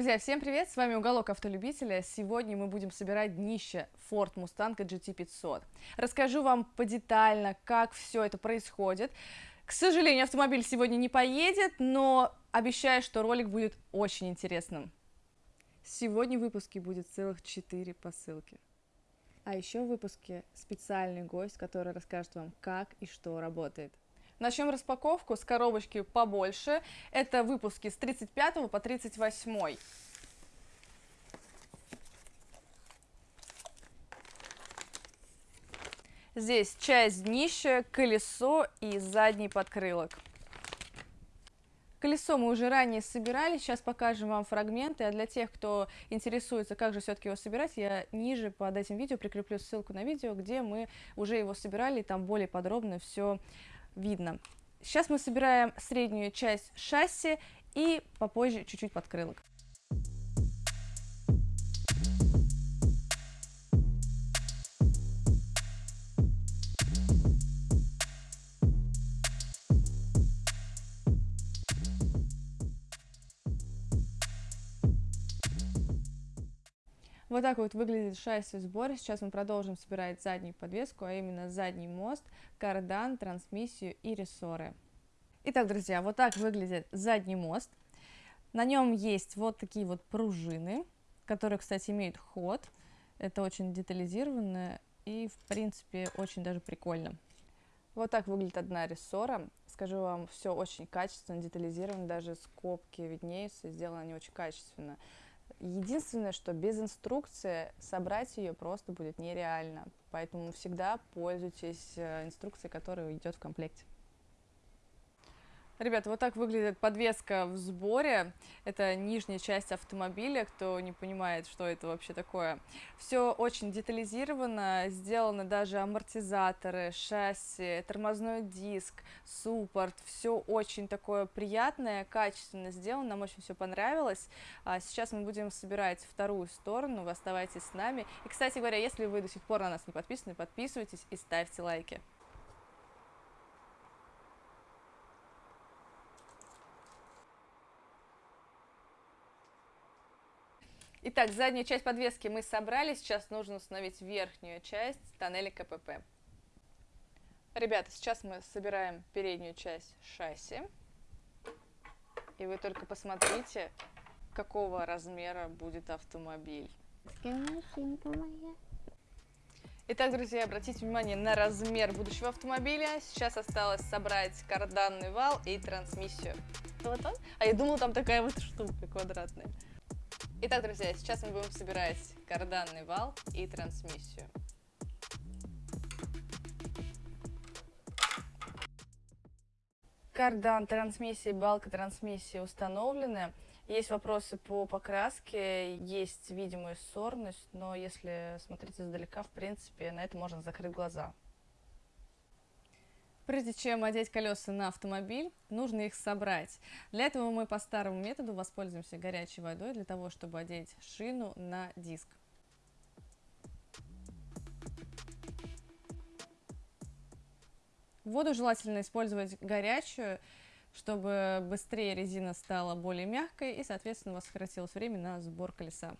Друзья, всем привет! С вами Уголок Автолюбителя. Сегодня мы будем собирать днище Ford Mustang GT500. Расскажу вам подетально, как все это происходит. К сожалению, автомобиль сегодня не поедет, но обещаю, что ролик будет очень интересным. Сегодня в выпуске будет целых 4 посылки. А еще в выпуске специальный гость, который расскажет вам, как и что работает. Начнем распаковку с коробочки побольше. Это выпуски с 35 по 38. Здесь часть днища, колесо и задний подкрылок. Колесо мы уже ранее собирали, сейчас покажем вам фрагменты, а для тех, кто интересуется, как же все-таки его собирать, я ниже под этим видео прикреплю ссылку на видео, где мы уже его собирали, там более подробно все видно. Сейчас мы собираем среднюю часть шасси и попозже чуть-чуть подкрылок. Вот так вот выглядит шасси в сборе. Сейчас мы продолжим собирать заднюю подвеску, а именно задний мост, кардан, трансмиссию и рессоры. Итак, друзья, вот так выглядит задний мост. На нем есть вот такие вот пружины, которые, кстати, имеют ход. Это очень детализированно и, в принципе, очень даже прикольно. Вот так выглядит одна рессора. Скажу вам, все очень качественно, детализировано, даже скобки виднеются, сделано они очень качественно. Единственное, что без инструкции собрать ее просто будет нереально. Поэтому всегда пользуйтесь э, инструкцией, которая идет в комплекте. Ребята, вот так выглядит подвеска в сборе. Это нижняя часть автомобиля, кто не понимает, что это вообще такое. Все очень детализировано, сделаны даже амортизаторы, шасси, тормозной диск, суппорт. Все очень такое приятное, качественно сделано, нам очень все понравилось. А сейчас мы будем собирать вторую сторону, вы оставайтесь с нами. И, кстати говоря, если вы до сих пор на нас не подписаны, подписывайтесь и ставьте лайки. Итак, заднюю часть подвески мы собрали, сейчас нужно установить верхнюю часть тоннеля КПП. Ребята, сейчас мы собираем переднюю часть шасси. И вы только посмотрите, какого размера будет автомобиль. Итак, друзья, обратите внимание на размер будущего автомобиля. Сейчас осталось собрать карданный вал и трансмиссию. Вот он. А я думала, там такая вот штука квадратная. Итак, друзья, сейчас мы будем собирать карданный вал и трансмиссию. Кардан трансмиссии, балка трансмиссии установлены. Есть вопросы по покраске, есть видимая сорность, но если смотреть издалека, в принципе, на это можно закрыть глаза. Прежде чем одеть колеса на автомобиль, нужно их собрать. Для этого мы по старому методу воспользуемся горячей водой для того, чтобы одеть шину на диск. Воду желательно использовать горячую, чтобы быстрее резина стала более мягкой и, соответственно, у вас сократилось время на сбор колеса.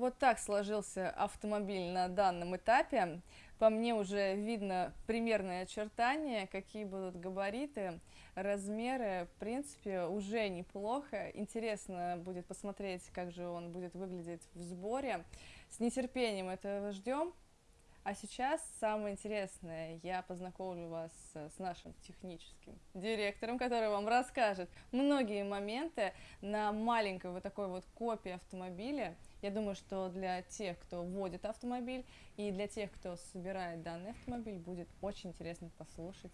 Вот так сложился автомобиль на данном этапе. По мне уже видно примерные очертания, какие будут габариты, размеры. В принципе, уже неплохо. Интересно будет посмотреть, как же он будет выглядеть в сборе. С нетерпением этого ждем. А сейчас самое интересное, я познакомлю вас с нашим техническим директором, который вам расскажет многие моменты на маленькой вот такой вот копии автомобиля. Я думаю, что для тех, кто водит автомобиль и для тех, кто собирает данный автомобиль, будет очень интересно послушать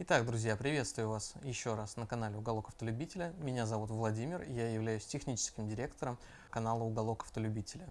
Итак, друзья, приветствую вас еще раз на канале Уголок Автолюбителя. Меня зовут Владимир, я являюсь техническим директором канала Уголок Автолюбителя.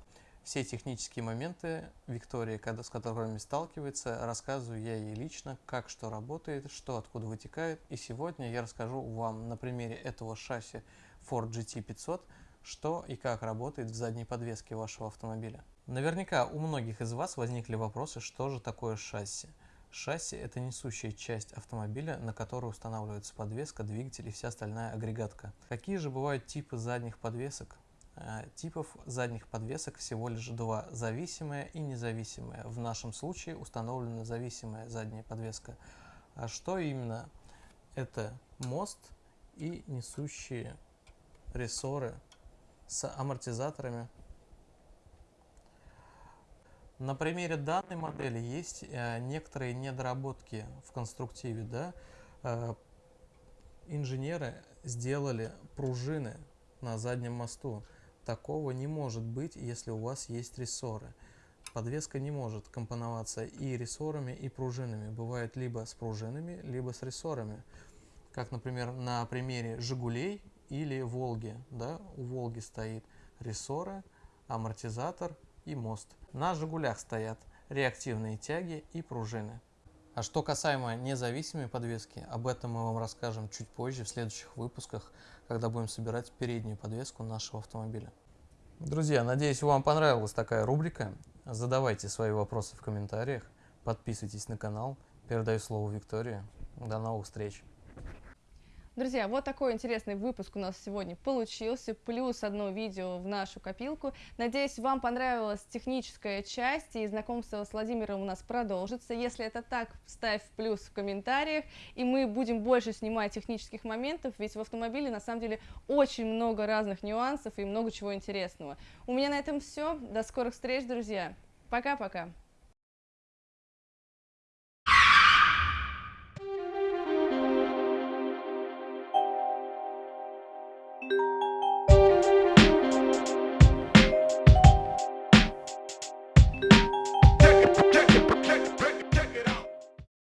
Все технические моменты Виктории, с которыми сталкивается, рассказываю я ей лично, как что работает, что откуда вытекает. И сегодня я расскажу вам на примере этого шасси Ford GT500, что и как работает в задней подвеске вашего автомобиля. Наверняка у многих из вас возникли вопросы, что же такое шасси. Шасси – это несущая часть автомобиля, на которую устанавливается подвеска, двигатель и вся остальная агрегатка. Какие же бывают типы задних подвесок? Э, Типов задних подвесок всего лишь два – зависимая и независимая. В нашем случае установлена зависимая задняя подвеска. А что именно? Это мост и несущие рессоры с амортизаторами на примере данной модели есть э, некоторые недоработки в конструктиве. Да? Э, инженеры сделали пружины на заднем мосту. Такого не может быть, если у вас есть рессоры. Подвеска не может компоноваться и рессорами, и пружинами. Бывает либо с пружинами, либо с рессорами. Как, например, на примере «Жигулей» или «Волги». Да? У «Волги» стоит рессоры, амортизатор и мост. На «Жигулях» стоят реактивные тяги и пружины. А что касаемо независимой подвески, об этом мы вам расскажем чуть позже в следующих выпусках, когда будем собирать переднюю подвеску нашего автомобиля. Друзья, надеюсь, вам понравилась такая рубрика. Задавайте свои вопросы в комментариях, подписывайтесь на канал. Передаю слово Виктории. До новых встреч! Друзья, вот такой интересный выпуск у нас сегодня получился, плюс одно видео в нашу копилку. Надеюсь, вам понравилась техническая часть, и знакомство с Владимиром у нас продолжится. Если это так, ставь плюс в комментариях, и мы будем больше снимать технических моментов, ведь в автомобиле на самом деле очень много разных нюансов и много чего интересного. У меня на этом все. До скорых встреч, друзья. Пока-пока.